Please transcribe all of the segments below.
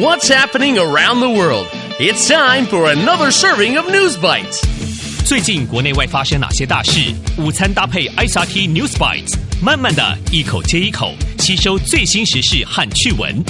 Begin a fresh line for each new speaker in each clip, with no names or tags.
What's happening around the world? It's time for another serving of News Bites.
最近国内外发生哪些大事？午餐搭配 ICRT News Bites，慢慢的一口接一口吸收最新时事和趣闻。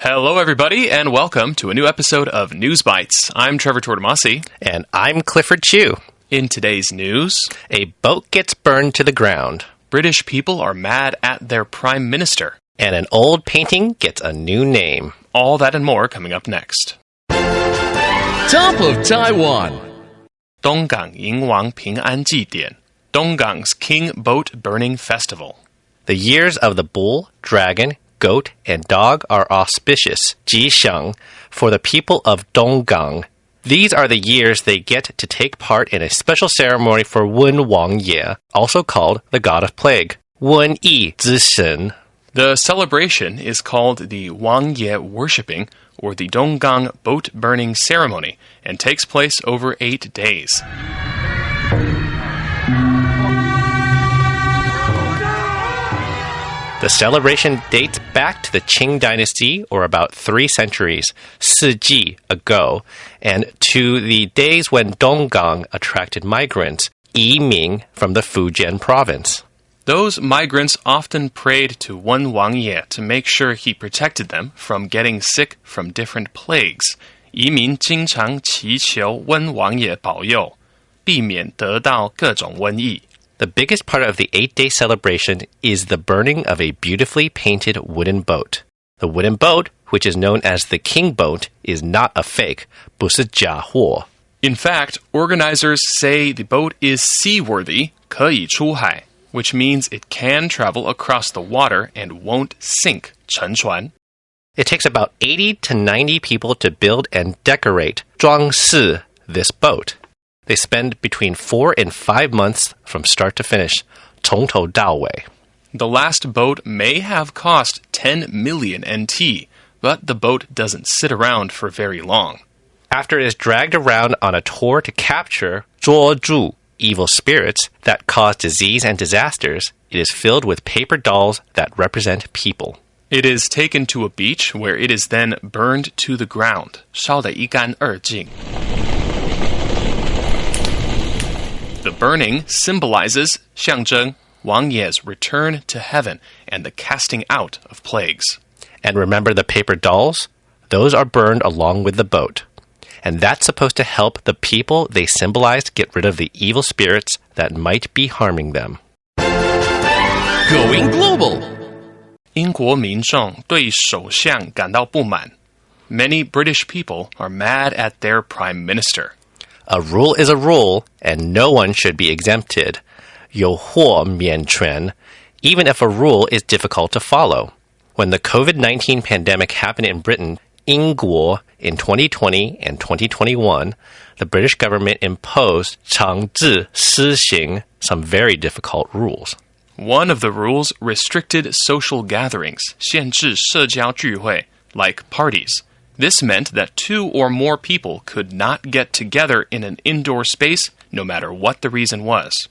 Hello, everybody, and welcome to a new episode of News Bites. I'm Trevor Tortomasi.
And I'm Clifford Chu.
In today's news,
a boat gets burned to the ground.
British people are mad at their prime minister
and an old painting gets a new name.
All that and more coming up next.
Top of Taiwan
Donggang Yingwang Ping An Ji Donggang's King Boat Burning Festival.
The years of the bull, dragon, goat, and dog are auspicious, Ji Sheng, for the people of Donggang. These are the years they get to take part in a special ceremony for Wen Wang Ye, also called the god of plague. Wen Yi Zishen
the celebration is called the Wang Ye Worshipping, or the Donggang Boat Burning Ceremony, and takes place over eight days.
The celebration dates back to the Qing dynasty, or about three centuries, Siji ago, and to the days when Donggang attracted migrants, Yiming from the Fujian province.
Those migrants often prayed to Wen Wang Ye to make sure he protected them from getting sick from different plagues. 移民经常祈求温王爷保佑，避免得到各种瘟疫。
The biggest part of the eight day celebration is the burning of a beautifully painted wooden boat. The wooden boat, which is known as the King Boat, is not a fake, 不是假货.
In fact, organizers say the boat is seaworthy, 可以出海, which means it can travel across the water and won't sink, 沉船.
It takes about 80 to 90 people to build and decorate 装饰 this boat. They spend between four and five months from start to finish, 从头到尾.
The last boat may have cost 10 million NT, but the boat doesn't sit around for very long.
After it is dragged around on a tour to capture 捉住 evil spirits that cause disease and disasters, it is filled with paper dolls that represent people.
It is taken to a beach where it is then burned to the ground. 烧得一干二净. The burning symbolizes 象征 Wang Ye's return to heaven and the casting out of plagues.
And remember the paper dolls? Those are burned along with the boat. And that's supposed to help the people they symbolized get rid of the evil spirits that might be harming them.
Going global.
英国民众对首相感到不满. Many British people are mad at their prime minister.
A rule is a rule, and no one should be exempted. 有祸免权, even if a rule is difficult to follow. When the COVID 19 pandemic happened in Britain, 英国, in 2020 and 2021, the British government imposed 强制施行 some very difficult rules.
One of the rules restricted social gatherings, 限制社交聚会, like parties. This meant that two or more people could not get together in an indoor space, no matter what the reason was.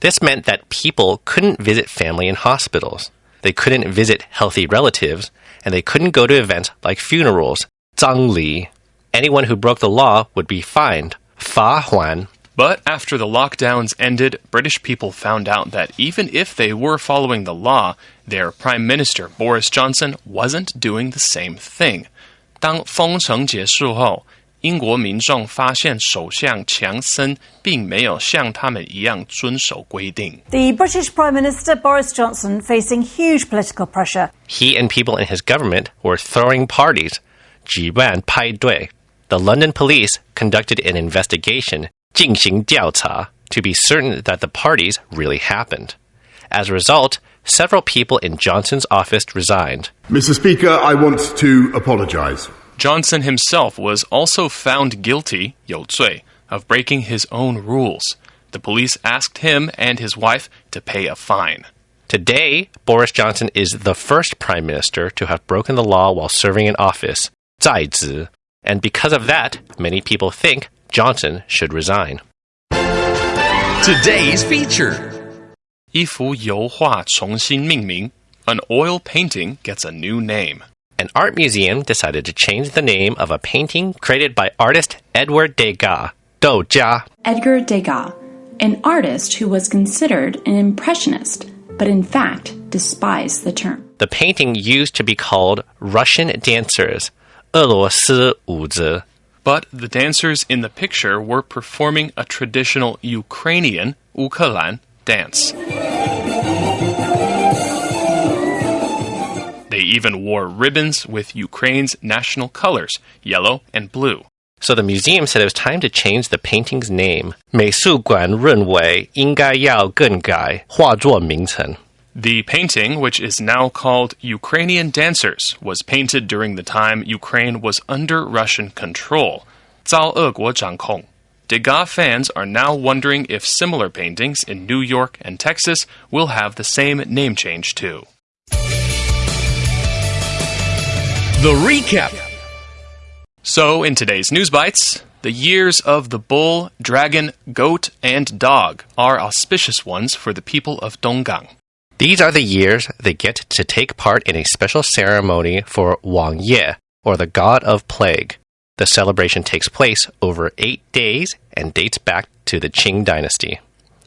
This meant that people couldn't visit family in hospitals. They couldn't visit healthy relatives, and they couldn't go to events like funerals, 葬礼. Anyone who broke the law would be fined, 罚款.
But after the lockdowns ended, British people found out that even if they were following the law, their Prime Minister Boris Johnson wasn't doing the same thing. 当封城结束后，英国民众发现首相强森并没有像他们一样遵守规定。
The British Prime Minister Boris Johnson facing huge political pressure.
He and people in his government were throwing parties, 举办派对. The London police conducted an investigation, 进行调查, to be certain that the parties really happened. As a result, several people in Johnson's office resigned.
Mr. Speaker, I want to apologise.
Johnson himself was also found guilty, 有罪, of breaking his own rules. The police asked him and his wife to pay a fine.
Today, Boris Johnson is the first prime minister to have broken the law while serving in office, Zai and because of that, many people think Johnson should resign.
Today's feature
一幅油画重新命名. An oil painting gets a new name.
An art museum decided to change the name of a painting created by artist Edgar Degas, Doja,
Edgar Degas, an artist who was considered an impressionist, but in fact despised the term.
The painting used to be called Russian Dancers 俄罗斯舞子.
But the dancers in the picture were performing a traditional Ukrainian, Ukhalan, dance. They even wore ribbons with Ukraine's national colors, yellow and blue.
So the museum said it was time to change the painting's name. 美术馆认为应该要更改画作名称。
The painting, which is now called Ukrainian Dancers, was painted during the time Ukraine was under Russian control. 遭俄国掌控. Degas fans are now wondering if similar paintings in New York and Texas will have the same name change too.
The recap.
So, in today's News Bites, the years of the bull, dragon, goat, and dog are auspicious ones for the people of Donggang.
These are the years they get to take part in a special ceremony for Wang Ye, or the god of plague. The celebration takes place over eight days and dates back to the Qing dynasty.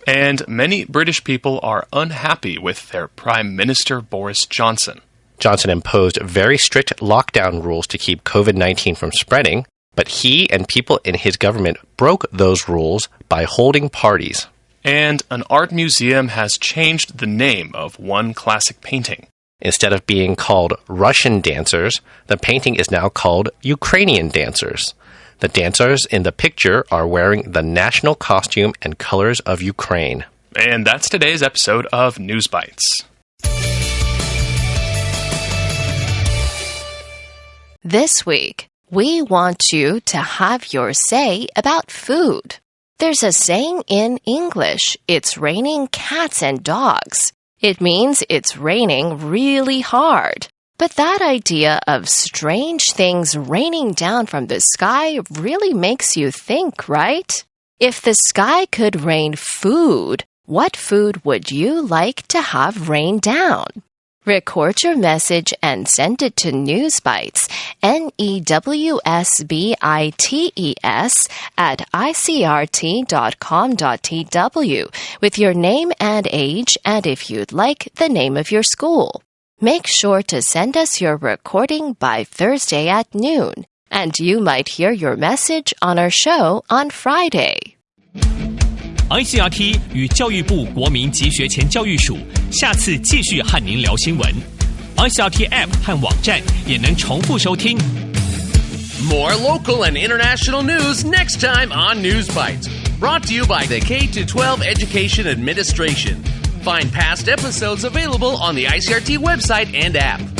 And many British people are unhappy with their Prime Minister Boris Johnson.
Johnson imposed very strict lockdown rules to keep COVID 19 from spreading, but he and people in his government broke those rules by holding parties.
And an art museum has changed the name of one classic painting.
Instead of being called Russian dancers, the painting is now called Ukrainian dancers. The dancers in the picture are wearing the national costume and colors of Ukraine.
And that's today's episode of News Bites.
This week, we want you to have your say about food. There's a saying in English it's raining cats and dogs. It means it's raining really hard. But that idea of strange things raining down from the sky really makes you think, right? If the sky could rain food, what food would you like to have rain down? Record your message and send it to Newsbites, N E W S B I T E S, at icrt.com.tw with your name and age, and if you'd like, the name of your school. Make sure to send us your recording by Thursday at noon, and you might hear your message on our show on Friday.
ICRT 与教育部国民及学前教育署下次继续和您聊新闻。ICRT App 和网站也能重复收听。
More local and international news next time on News Bites. Brought to you by the K 12 Education Administration. Find past episodes available on the ICRT website and app.